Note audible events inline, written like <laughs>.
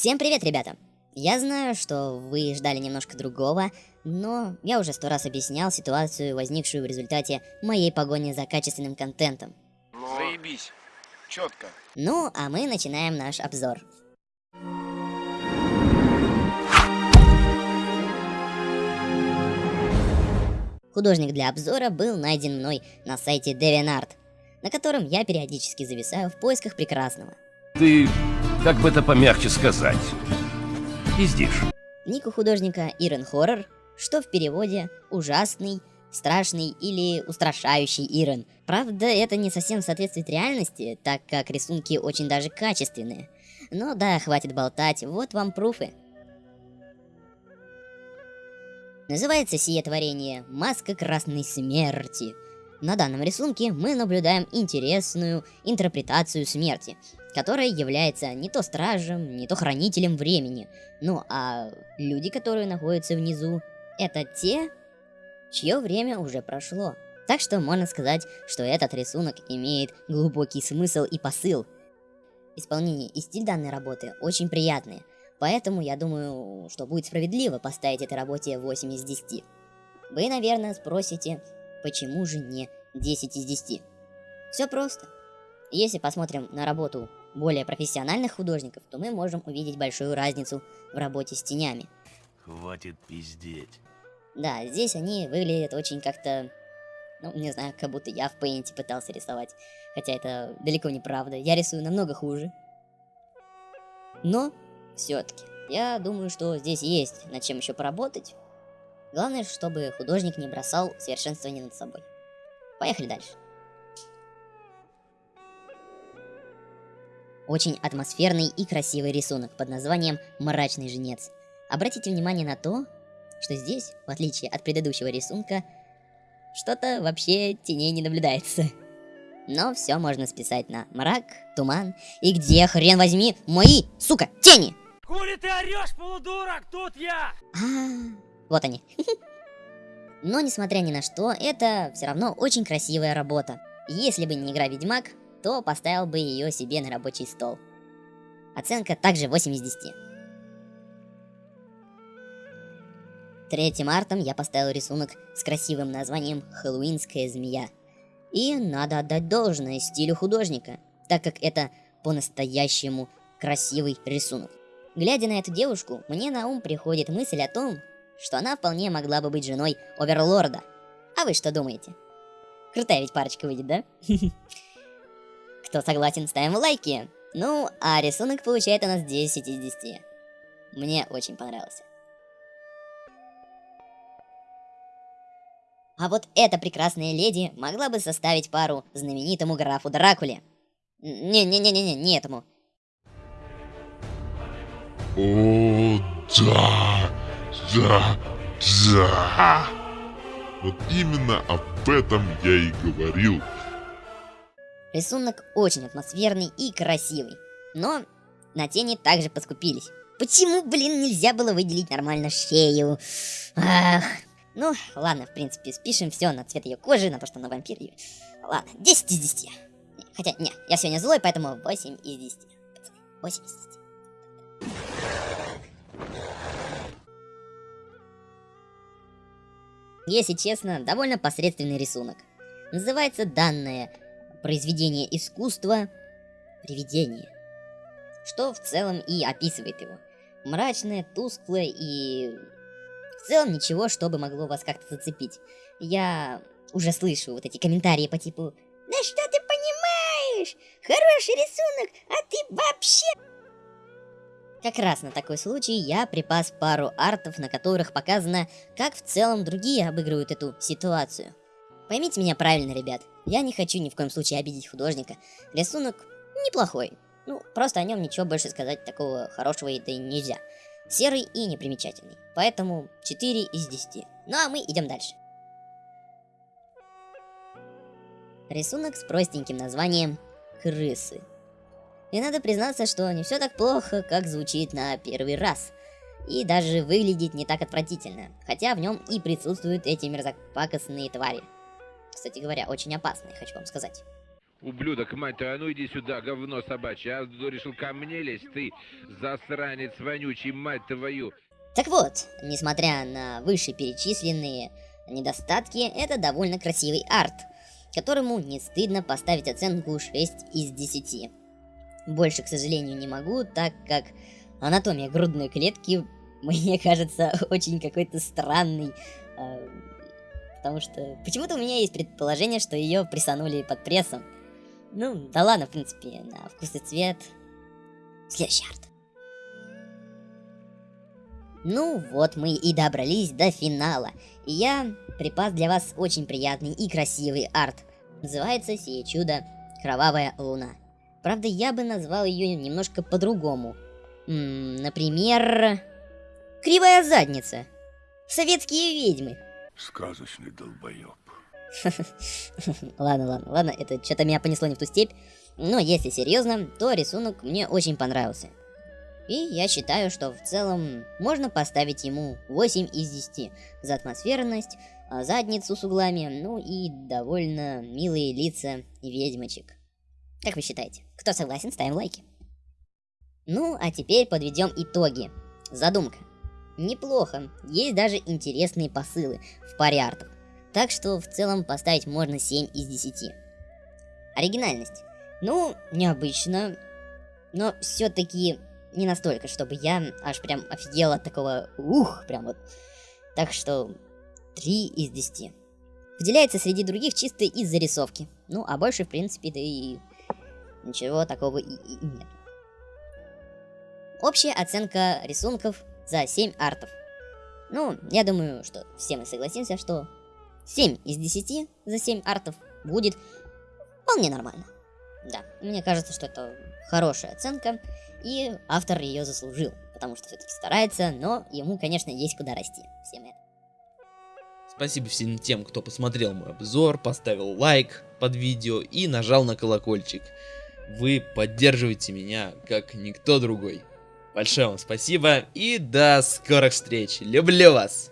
Всем привет, ребята! Я знаю, что вы ждали немножко другого, но я уже сто раз объяснял ситуацию, возникшую в результате моей погони за качественным контентом. Заебись. Четко. Ну, а мы начинаем наш обзор. Художник для обзора был найден мной на сайте DeviantArt, на котором я периодически зависаю в поисках прекрасного. Ты, как бы это помягче сказать, пиздишь. Ник у художника Ирен Хоррор, что в переводе «ужасный», «страшный» или «устрашающий Ирен». Правда, это не совсем соответствует реальности, так как рисунки очень даже качественные. Но да, хватит болтать, вот вам пруфы. Называется сие творение «Маска красной смерти». На данном рисунке мы наблюдаем интересную интерпретацию смерти, которая является не то стражем, не то хранителем времени. Ну а люди, которые находятся внизу, это те, чье время уже прошло. Так что можно сказать, что этот рисунок имеет глубокий смысл и посыл. Исполнение и стиль данной работы очень приятные, поэтому я думаю, что будет справедливо поставить этой работе 8 из 10. Вы, наверное, спросите, почему же не 10 из 10? Все просто. Если посмотрим на работу более профессиональных художников, то мы можем увидеть большую разницу в работе с тенями. Хватит пиздеть. Да, здесь они выглядят очень как-то, ну, не знаю, как будто я в Paint пытался рисовать. Хотя это далеко не правда, я рисую намного хуже. Но, все-таки, я думаю, что здесь есть над чем еще поработать. Главное, чтобы художник не бросал совершенствование над собой. Поехали дальше. Очень атмосферный и красивый рисунок под названием «Мрачный женец». Обратите внимание на то, что здесь, в отличие от предыдущего рисунка, что-то вообще теней не наблюдается. Но все можно списать на мрак, туман и где, хрен возьми, мои, сука, тени! Хули ты орешь, полудурок, тут я! А, вот они. <laughs> Но, несмотря ни на что, это все равно очень красивая работа. Если бы не игра Ведьмак, то поставил бы ее себе на рабочий стол. Оценка также 8 из 10. Третьим мартом я поставил рисунок с красивым названием «Хэллоуинская змея». И надо отдать должное стилю художника, так как это по-настоящему красивый рисунок. Глядя на эту девушку, мне на ум приходит мысль о том, что она вполне могла бы быть женой Оверлорда. А вы что думаете? Крутая ведь парочка выйдет, да? <laughs> Кто согласен, ставим лайки. Ну, а рисунок получает у нас 10 из 10. Мне очень понравился. А вот эта прекрасная леди могла бы составить пару знаменитому графу Дракуле. Не-не-не-не, не этому. О, да, да, да. Вот именно об этом я и говорил. Рисунок очень атмосферный и красивый. Но на тени также поскупились. Почему, блин, нельзя было выделить нормально шею? Ах, ну, ладно, в принципе, спишем все на цвет ее кожи, на то, что она вампир. Ладно, 10 из 10. Хотя, не, я сегодня злой, поэтому 8 из 10. 8 из 10. Если честно, довольно посредственный рисунок. Называется данное произведение искусства «Привидение», что в целом и описывает его. Мрачное, тусклое и в целом ничего, чтобы могло вас как-то зацепить. Я уже слышу вот эти комментарии по типу «Да что ты понимаешь? Хороший рисунок, а ты вообще...» Как раз на такой случай я припас пару артов, на которых показано, как в целом другие обыгрывают эту ситуацию. Поймите меня правильно, ребят, я не хочу ни в коем случае обидеть художника. Рисунок неплохой, ну, просто о нем ничего больше сказать такого хорошего и нельзя серый и непримечательный. Поэтому 4 из 10. Ну а мы идем дальше. Рисунок с простеньким названием «Крысы». И надо признаться, что не все так плохо, как звучит на первый раз. И даже выглядит не так отвратительно, хотя в нем и присутствуют эти мерзопакостные твари. Кстати говоря, очень опасные, хочу вам сказать. Ублюдок, мать твою, а ну иди сюда, говно собачье. А решил ко мне лезть, ты засранец вонючий, мать твою. Так вот, несмотря на вышеперечисленные недостатки, это довольно красивый арт, которому не стыдно поставить оценку 6 из 10. Больше, к сожалению, не могу, так как анатомия грудной клетки <laughs> мне кажется очень какой-то странный. э, Потому что почему-то у меня есть предположение, что ее присанули под прессом. Ну, да ладно, в принципе, на вкус и цвет. Следующий арт. Ну вот мы и добрались до финала. И я припас для вас очень приятный и красивый арт. Называется сие чудо Кровавая Луна. Правда, я бы назвал ее немножко по-другому. Например, Кривая задница. Советские ведьмы. Сказочный долбоеб. <laughs> ладно, ладно, ладно, это что-то меня понесло не в ту степь. Но если серьезно, то рисунок мне очень понравился. И я считаю, что в целом можно поставить ему 8 из 10 за атмосферность, а, задницу с углами, ну и довольно милые лица ведьмочек. Как вы считаете? Кто согласен, ставим лайки. Ну, а теперь подведем итоги. Задумка. Неплохо, есть даже интересные посылы в паре артов. Так что в целом поставить можно 7 из 10. Оригинальность. Ну, необычно, но все-таки не настолько, чтобы я аж прям офигел от такого ух, прям вот. Так что 3 из 10. Выделяется среди других чисто из зарисовки. Ну, а больше, в принципе, да и ничего такого и, и- нет. Общая оценка рисунков за 7 артов. Ну, я думаю, что все мы согласимся, что 7 из 10 за 7 артов будет вполне нормально. Да, мне кажется, что это хорошая оценка, и автор ее заслужил, потому что все-таки старается, но ему, конечно, есть куда расти. Всем это. Спасибо всем тем, кто посмотрел мой обзор, поставил лайк под видео и нажал на колокольчик. Вы поддерживаете меня, как никто другой. Большое вам спасибо и до скорых встреч. Люблю вас!